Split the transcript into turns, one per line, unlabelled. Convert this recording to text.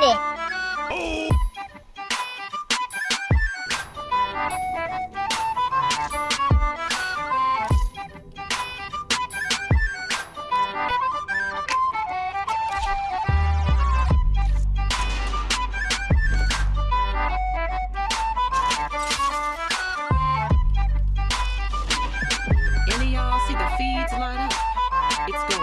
Andy. Oh.
Any y'all see the feeds light up? It's going